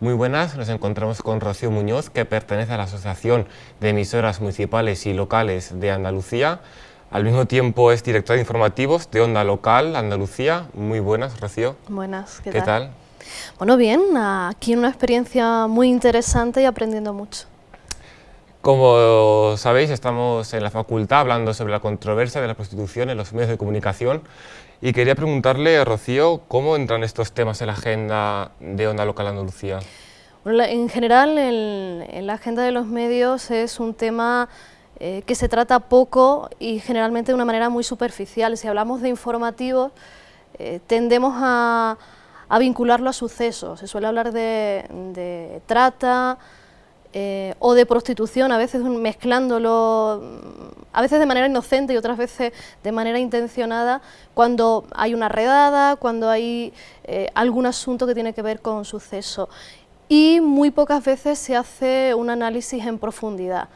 Muy buenas, nos encontramos con Rocío Muñoz, que pertenece a la Asociación de Emisoras Municipales y Locales de Andalucía. Al mismo tiempo es directora de informativos de Onda Local Andalucía. Muy buenas, Rocío. Buenas, ¿qué, tal? Bueno, bien, aquí una experiencia muy interesante y aprendiendo mucho. Como sabéis, estamos en la facultad hablando sobre la controversia de la prostitución en los medios de comunicación y quería preguntarle, Rocío, ¿cómo entran estos temas en la agenda de Onda Local Andalucía? en general, en, la agenda de los medios es un tema eh, que se trata poco y generalmente de una manera muy superficial. Si hablamos de informativos, eh, tendemos a, vincularlo a sucesos. Se suele hablar de trata, eh, o de prostitución, a veces mezclándolo, mm, a veces de manera inocente y otras veces de manera intencionada, cuando hay una redada, cuando hay eh, algún asunto que tiene que ver con suceso. Y muy pocas veces se hace un análisis en profundidad.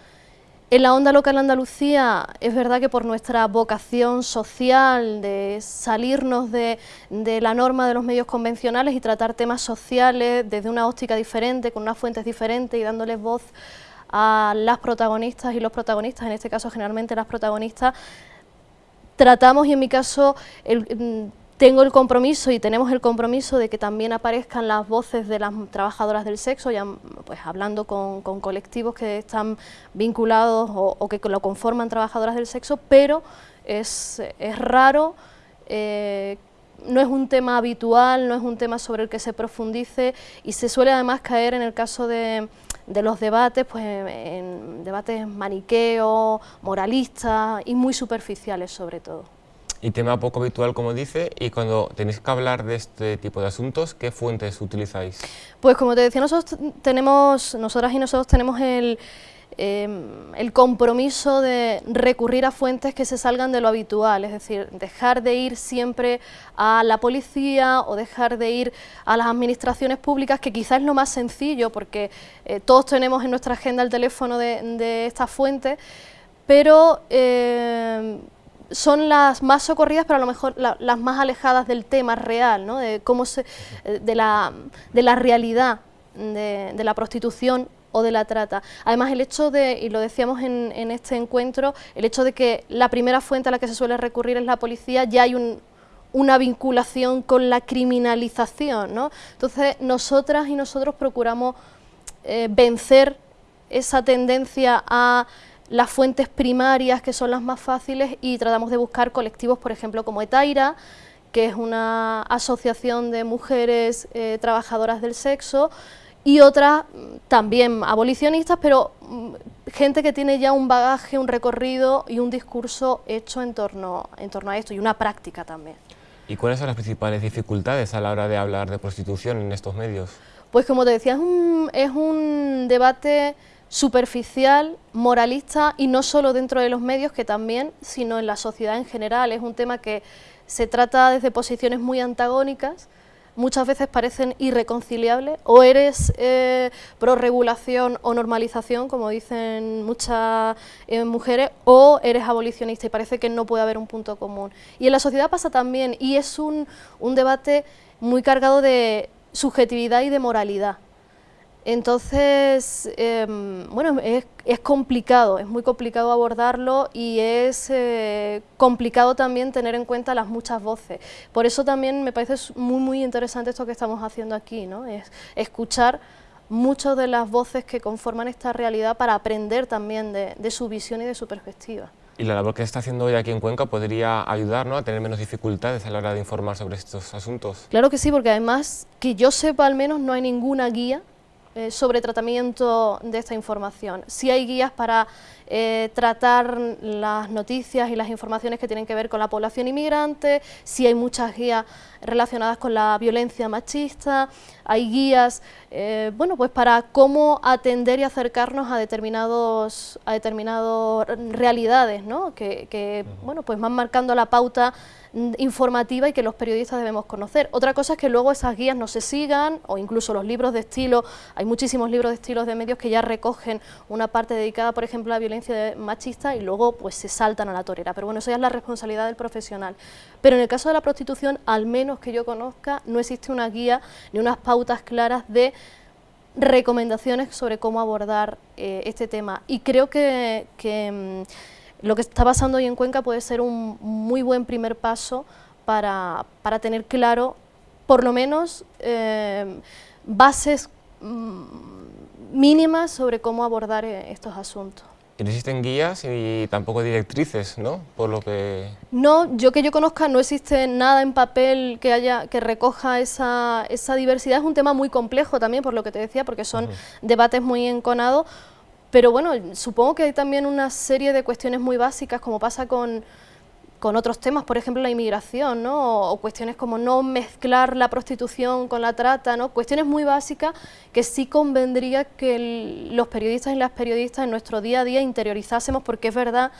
En la onda local Andalucía es verdad que por nuestra vocación social de salirnos de, la norma de los medios convencionales y tratar temas sociales desde una óptica diferente, con unas fuentes diferentes y dándoles voz a las protagonistas y los protagonistas, en este caso generalmente las protagonistas, tratamos y en mi caso el, tengo el compromiso y tenemos el compromiso de que también aparezcan las voces de las trabajadoras del sexo, ya pues hablando con, colectivos que están vinculados o, que lo conforman trabajadoras del sexo, pero es, raro, eh, no es un tema habitual, no es un tema sobre el que se profundice y se suele además caer en el caso de, los debates, pues en debates maniqueos, moralistas y muy superficiales sobre todo y tema poco habitual, como dice, y cuando tenéis que hablar de este tipo de asuntos, ¿qué fuentes utilizáis? Pues como te decía, nosotros tenemos, nosotras y nosotros tenemos el, em, el compromiso de recurrir a fuentes que se salgan de lo habitual, es decir, dejar de ir siempre a la policía o dejar de ir a las administraciones públicas, que quizás es lo más sencillo, porque eh, todos tenemos en nuestra agenda el teléfono de, de estas fuentes, pero em, son las más socorridas, pero a lo mejor las más alejadas del tema real, ¿no? de, cómo se, de, la, de la realidad de, la prostitución o de la trata. Además, el hecho de, y lo decíamos en, en, este encuentro, el hecho de que la primera fuente a la que se suele recurrir es la policía, ya hay un, una vinculación con la criminalización. ¿no? Entonces, nosotras y nosotros procuramos eh, vencer esa tendencia a las fuentes primarias, que son las más fáciles, y tratamos de buscar colectivos, por ejemplo, como Etaira, que es una asociación de mujeres eh, trabajadoras del sexo, y otras mm, también abolicionistas, pero mm, gente que tiene ya un bagaje, un recorrido y un discurso hecho en torno, en torno a esto, y una práctica también. ¿Y cuáles son las principales dificultades a la hora de hablar de prostitución en estos medios? Pues como te decía, es un, es un debate superficial, moralista y no solo dentro de los medios que también, sino en la sociedad en general. Es un tema que se trata desde posiciones muy antagónicas, muchas veces parecen irreconciliables, o eres eh, pro regulación o normalización, como dicen muchas eh, mujeres, o eres abolicionista y parece que no puede haber un punto común. Y en la sociedad pasa también, y es un, un debate muy cargado de subjetividad y de moralidad. Entonces, em, bueno, es, complicado, es muy complicado abordarlo y es eh, complicado también tener en cuenta las muchas voces. Por eso también me parece muy, muy interesante esto que estamos haciendo aquí, ¿no? Es escuchar muchas de las voces que conforman esta realidad para aprender también de, su visión y de su perspectiva. Y la labor que está haciendo hoy aquí en Cuenca podría ayudar a tener menos dificultades a la hora de informar sobre estos asuntos. Claro que sí, porque además, que yo sepa al menos, no hay ninguna guía eh, sobre tratamiento de esta información. Si hay guías para eh, tratar las noticias y las informaciones que tienen que ver con la población inmigrante, si hay muchas guías relacionadas con la violencia machista, hay guías eh, bueno, pues para cómo atender y acercarnos a determinados a determinadas realidades ¿no? que, que bueno, pues van marcando la pauta informativa y que los periodistas debemos conocer. Otra cosa es que luego esas guías no se sigan o incluso los libros de estilo, hay muchísimos libros de estilos de medios que ya recogen una parte dedicada, por ejemplo, a la violencia machista y luego pues se saltan a la torera. Pero bueno, eso ya es la responsabilidad del profesional. Pero en el caso de la prostitución, al menos que yo conozca, no existe una guía ni unas pautas claras de recomendaciones sobre cómo abordar eh, este tema. Y creo que, mm, lo que está pasando hoy en Cuenca puede ser un muy buen primer paso para, tener claro, por lo menos, eh, bases mínimas sobre cómo abordar eh, estos asuntos. Y no existen guías y tampoco directrices, ¿no? Por lo que... No, yo que yo conozca no existe nada en papel que haya que recoja esa, esa diversidad. Es un tema muy complejo también, por lo que te decía, porque son debates muy enconados. Pero bueno, supongo que hay también una serie de cuestiones muy básicas, como pasa con con otros temas, por ejemplo la inmigración, ¿no? o, cuestiones como no mezclar la prostitución con la trata, ¿no? cuestiones muy básicas que sí convendría que los periodistas y las periodistas en nuestro día a día interiorizásemos, porque es verdad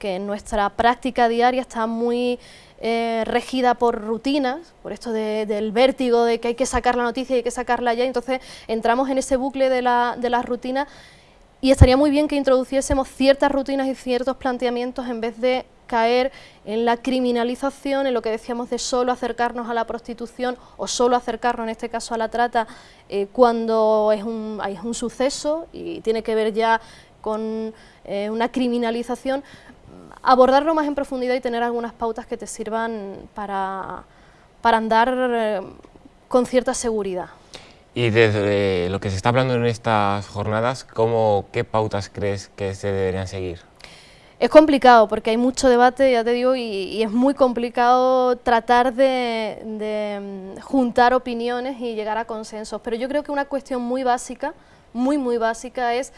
que nuestra práctica diaria está muy eh, regida por rutinas, por esto del vértigo de que hay que sacar la noticia y hay que sacarla ya, entonces entramos en ese bucle de, la, de las rutinas y estaría muy bien que introduciésemos ciertas rutinas y ciertos planteamientos en vez de caer en la criminalización, en lo que decíamos de solo acercarnos a la prostitución o solo acercarnos en este caso a la trata eh, cuando es un, hay un suceso y tiene que ver ya con eh, una criminalización, abordarlo más en profundidad y tener algunas pautas que te sirvan para, para andar eh, con cierta seguridad. Y desde lo que se está hablando en estas jornadas, ¿cómo, ¿qué pautas crees que se deberían seguir? Es complicado porque hay mucho debate, ya te digo, y, es muy complicado tratar de, mm, juntar opiniones y llegar a consensos. Pero yo creo que una cuestión muy básica, muy, muy básica, es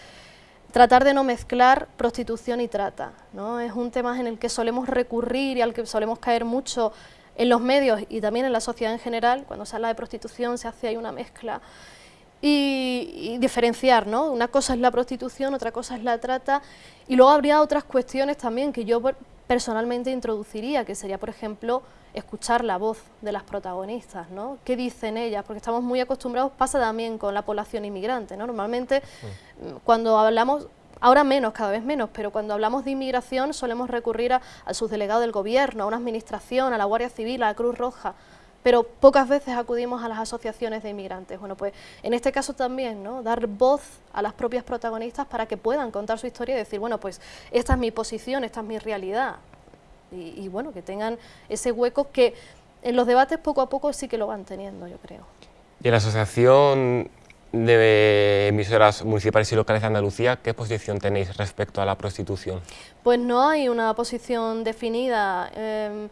tratar de no mezclar prostitución y trata. ¿no? Es un tema en el que solemos recurrir y al que solemos caer mucho en los medios y también en la sociedad en general. Cuando se habla de prostitución se hace ahí una mezcla y, diferenciar, ¿no? Una cosa es la prostitución, otra cosa es la trata, y luego habría otras cuestiones también que yo personalmente introduciría, que sería, por ejemplo, escuchar la voz de las protagonistas, ¿no? ¿Qué dicen ellas? Porque estamos muy acostumbrados, pasa también con la población inmigrante, ¿no? Normalmente mm, cuando hablamos, ahora menos, cada vez menos, pero cuando hablamos de inmigración solemos recurrir a, al subdelegado del gobierno, a una administración, a la Guardia Civil, a la Cruz Roja, pero pocas veces acudimos a las asociaciones de inmigrantes. Bueno, pues en este caso también, ¿no? Dar voz a las propias protagonistas para que puedan contar su historia y decir, bueno, pues esta es mi posición, esta es mi realidad. Y, bueno, que tengan ese hueco que en los debates poco a poco sí que lo van teniendo, yo creo. ¿Y en la Asociación de emisoras municipales y locales de Andalucía, ¿qué posición tenéis respecto a la prostitución? Pues no hay una posición definida. Em,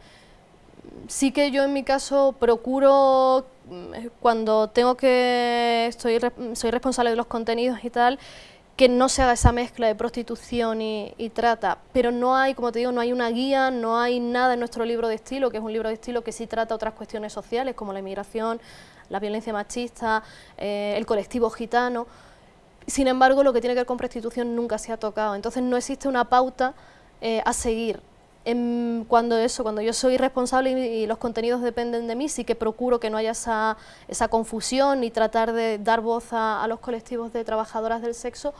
sí que yo en mi caso procuro, mm, cuando tengo que, estoy, soy responsable de los contenidos y tal, que no se haga esa mezcla de prostitución y, trata, pero no hay, como te digo, no hay una guía, no hay nada en nuestro libro de estilo, que es un libro de estilo que sí trata otras cuestiones sociales, como la inmigración, la violencia machista, eh, el colectivo gitano. Sin embargo, lo que tiene que ver con prostitución nunca se ha tocado, entonces no existe una pauta eh, a seguir cuando eso, cuando yo soy responsable y, los contenidos dependen de mí, sí que procuro que no haya esa, esa confusión y tratar de dar voz a, los colectivos de trabajadoras del sexo,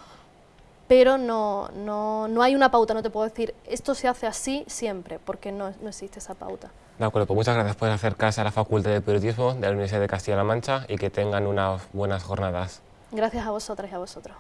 pero no, no, no, hay una pauta, no te puedo decir, esto se hace así siempre, porque no, no existe esa pauta. De acuerdo, pues muchas gracias por acercarse a la Facultad de Periodismo de la Universidad de Castilla-La Mancha y que tengan unas buenas jornadas. Gracias a vosotras y a vosotros.